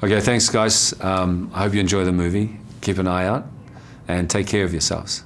Okay, thanks guys. Um, I hope you enjoy the movie. Keep an eye out and take care of yourselves.